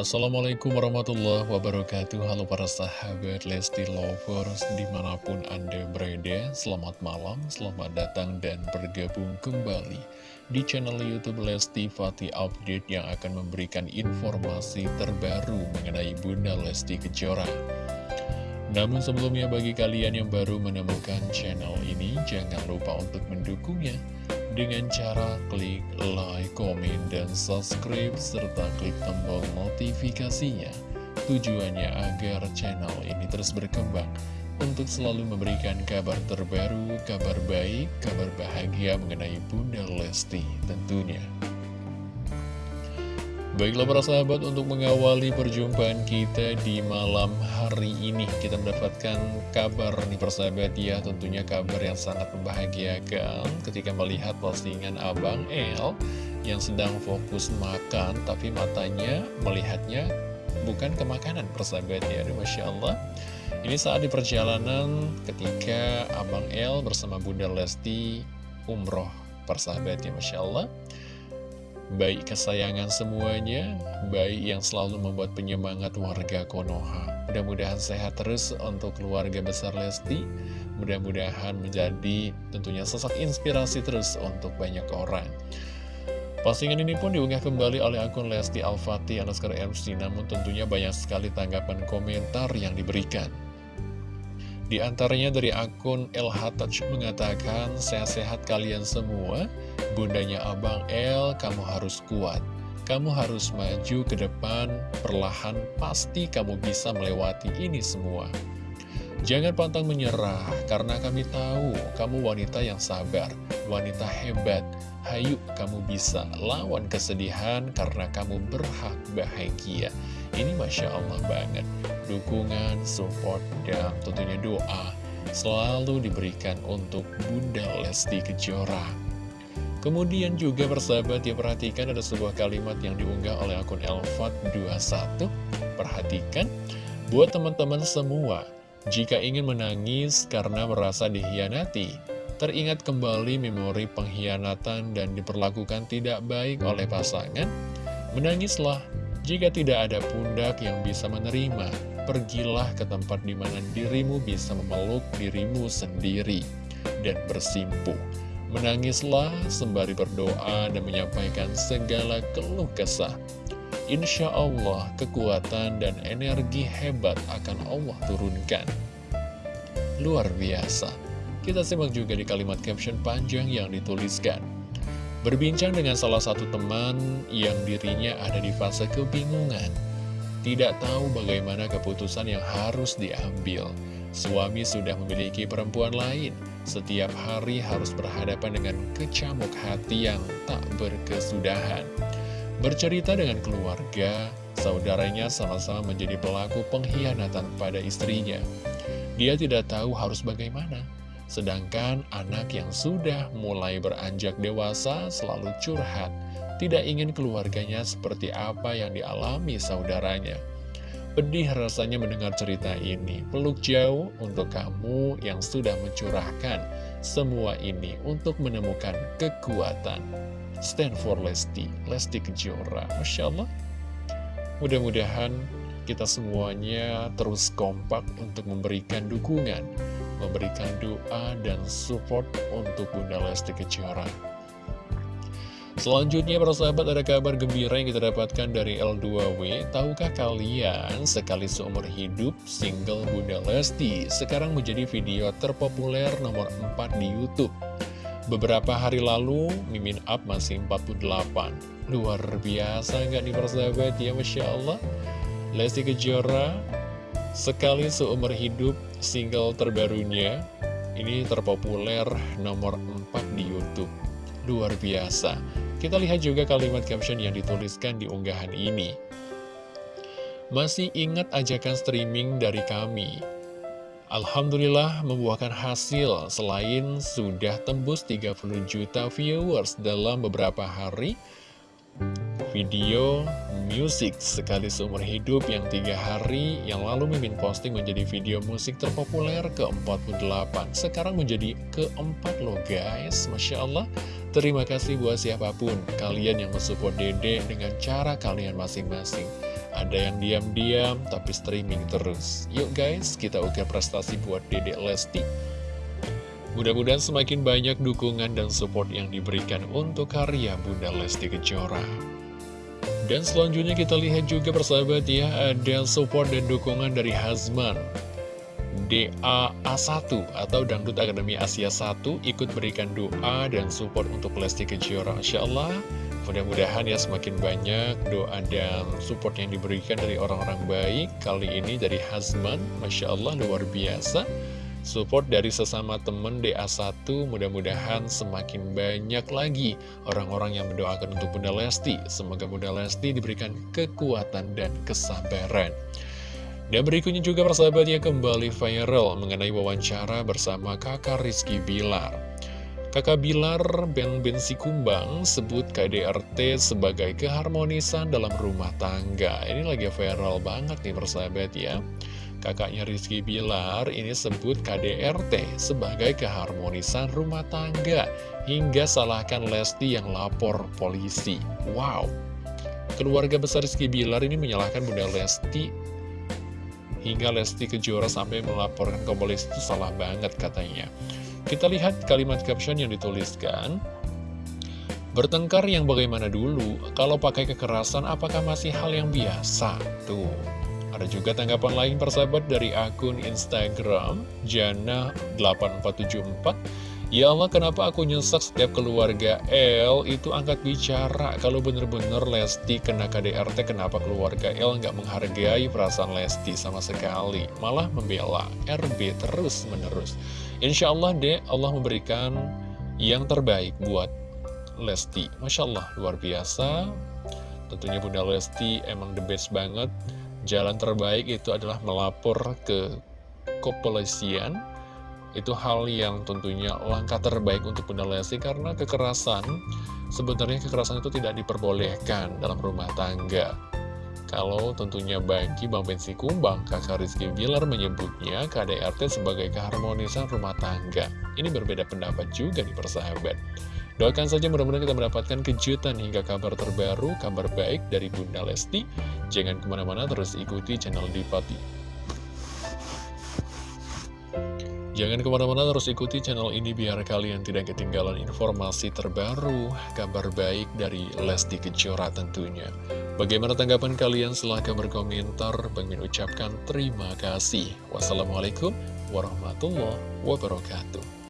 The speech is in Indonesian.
Assalamualaikum warahmatullahi wabarakatuh. Halo para sahabat Lesti Lovers Di mana pun Anda berada Selamat malam, selamat datang dan bergabung kembali Di channel Youtube Lesti Fatih Update Yang akan memberikan informasi terbaru Mengenai Bunda Lesti Kejora. Namun sebelumnya bagi kalian yang baru menemukan channel ini Jangan lupa untuk mendukungnya dengan cara klik like, komen, dan subscribe, serta klik tombol notifikasinya. Tujuannya agar channel ini terus berkembang untuk selalu memberikan kabar terbaru, kabar baik, kabar bahagia mengenai Bunda Lesti tentunya. Baiklah para sahabat untuk mengawali perjumpaan kita di malam hari ini Kita mendapatkan kabar nih persahabat ya. Tentunya kabar yang sangat membahagiakan ketika melihat postingan Abang El Yang sedang fokus makan tapi matanya melihatnya bukan ke makanan persahabat ya. Aduh, Masya Allah. Ini saat di perjalanan ketika Abang El bersama Bunda Lesti umroh persahabat ya Masya Allah baik kesayangan semuanya, baik yang selalu membuat penyemangat warga Konoha. Mudah-mudahan sehat terus untuk keluarga besar Lesti, mudah-mudahan menjadi tentunya sosok inspirasi terus untuk banyak orang. Postingan ini pun diunggah kembali oleh akun Lesti Al-Fatih underscore MC, namun tentunya banyak sekali tanggapan komentar yang diberikan. Di antaranya dari akun LH Touch mengatakan, sehat-sehat kalian semua, bundanya Abang L, kamu harus kuat. Kamu harus maju ke depan, perlahan pasti kamu bisa melewati ini semua. Jangan pantang menyerah, karena kami tahu kamu wanita yang sabar, wanita hebat. Hayu, kamu bisa lawan kesedihan karena kamu berhak bahagia. Ini Masya Allah banget dukungan, support, dan tentunya doa selalu diberikan untuk Bunda Lesti Kejora. Kemudian juga persahabat ya perhatikan ada sebuah kalimat yang diunggah oleh akun Elfat21. Perhatikan, buat teman-teman semua, jika ingin menangis karena merasa dihianati, teringat kembali memori pengkhianatan dan diperlakukan tidak baik oleh pasangan, menangislah jika tidak ada pundak yang bisa menerima, pergilah ke tempat di mana dirimu bisa memeluk dirimu sendiri dan bersimpuh. Menangislah sembari berdoa dan menyampaikan segala keluh kesah. Insya Allah kekuatan dan energi hebat akan Allah turunkan. Luar biasa. Kita simak juga di kalimat caption panjang yang dituliskan. Berbincang dengan salah satu teman yang dirinya ada di fase kebingungan tidak tahu bagaimana keputusan yang harus diambil. Suami sudah memiliki perempuan lain, setiap hari harus berhadapan dengan kecamuk hati yang tak berkesudahan. Bercerita dengan keluarga, saudaranya sama-sama menjadi pelaku pengkhianatan pada istrinya. Dia tidak tahu harus bagaimana, sedangkan anak yang sudah mulai beranjak dewasa selalu curhat tidak ingin keluarganya seperti apa yang dialami saudaranya. Pedih rasanya mendengar cerita ini. Peluk jauh untuk kamu yang sudah mencurahkan semua ini untuk menemukan kekuatan. Stand for Lesti, Lesti Kejora. Masya Allah. Mudah-mudahan kita semuanya terus kompak untuk memberikan dukungan, memberikan doa dan support untuk Bunda Lesti Kejora. Selanjutnya para sahabat ada kabar gembira yang kita dapatkan dari L2W Tahukah kalian sekali seumur hidup single Bunda Lesti Sekarang menjadi video terpopuler nomor 4 di Youtube. Beberapa hari lalu Mimin Up masih 48 Luar biasa nggak nih para sahabat? Ya Masya Allah. Lesti Kejora sekali seumur hidup single terbarunya Ini terpopuler nomor 4 di Youtube Luar biasa kita lihat juga kalimat caption yang dituliskan di unggahan ini. Masih ingat ajakan streaming dari kami? Alhamdulillah membuahkan hasil selain sudah tembus 30 juta viewers dalam beberapa hari video musik sekali seumur hidup yang tiga hari yang lalu Mimin posting menjadi video musik terpopuler ke-48 sekarang menjadi keempat loh guys Masya Allah terima kasih buat siapa pun kalian yang mensupport dede dengan cara kalian masing-masing ada yang diam-diam tapi streaming terus. Yuk guys, kita ukir prestasi buat Dedek Lesti. Mudah-mudahan semakin banyak dukungan dan support yang diberikan untuk karya Bunda Lesti Kejora. Dan selanjutnya kita lihat juga persahabat ya, ada support dan dukungan dari Hazman. DAA1 atau Dangdut Akademi Asia 1 ikut berikan doa dan support untuk Lesti Kejora. Insya Allah Mudah-mudahan ya semakin banyak doa dan support yang diberikan dari orang-orang baik Kali ini dari Hazman, Masya Allah luar biasa Support dari sesama teman DA1 mudah-mudahan semakin banyak lagi orang-orang yang mendoakan untuk Bunda Lesti Semoga Bunda Lesti diberikan kekuatan dan kesabaran dan berikutnya juga persahabatnya kembali viral mengenai wawancara bersama kakak Rizky Bilar Kakak Bilar Ben Bensi Kumbang sebut KDRT sebagai keharmonisan dalam rumah tangga. Ini lagi viral banget nih persahabat ya. Kakaknya Rizky Bilar ini sebut KDRT sebagai keharmonisan rumah tangga. Hingga salahkan Lesti yang lapor polisi. Wow. Keluarga besar Rizky Bilar ini menyalahkan Bunda Lesti hingga Lesti Kejora sampai melaporkan ke polisi itu salah banget katanya. Kita lihat kalimat caption yang dituliskan. Bertengkar yang bagaimana dulu, kalau pakai kekerasan apakah masih hal yang biasa? Tuh, ada juga tanggapan lain persahabat dari akun Instagram, Jana8474. Ya Allah, kenapa aku nyesek setiap keluarga L itu angkat bicara? Kalau bener-bener Lesti kena KDRT, kenapa keluarga L nggak menghargai perasaan Lesti sama sekali? Malah membela RB terus-menerus. Insya Allah deh, Allah memberikan yang terbaik buat Lesti. Masya Allah, luar biasa. Tentunya Bunda Lesti emang the best banget. Jalan terbaik itu adalah melapor ke kepolisian itu hal yang tentunya langkah terbaik untuk Bunda Lesti karena kekerasan, sebenarnya kekerasan itu tidak diperbolehkan dalam rumah tangga. Kalau tentunya bagi Bang Bensi Kumbang, kakak Rizky Bilar menyebutnya KDRT sebagai keharmonisan rumah tangga. Ini berbeda pendapat juga di persahabat. Doakan saja mudah-mudahan kita mendapatkan kejutan hingga kabar terbaru, kabar baik dari Bunda Lesti. Jangan ke mana-mana, terus ikuti channel Dipati Jangan ke mana-mana terus ikuti channel ini biar kalian tidak ketinggalan informasi terbaru, kabar baik dari Lesti Kejora tentunya. Bagaimana tanggapan kalian? Silahkan berkomentar. Min ucapkan terima kasih. Wassalamualaikum warahmatullahi wabarakatuh.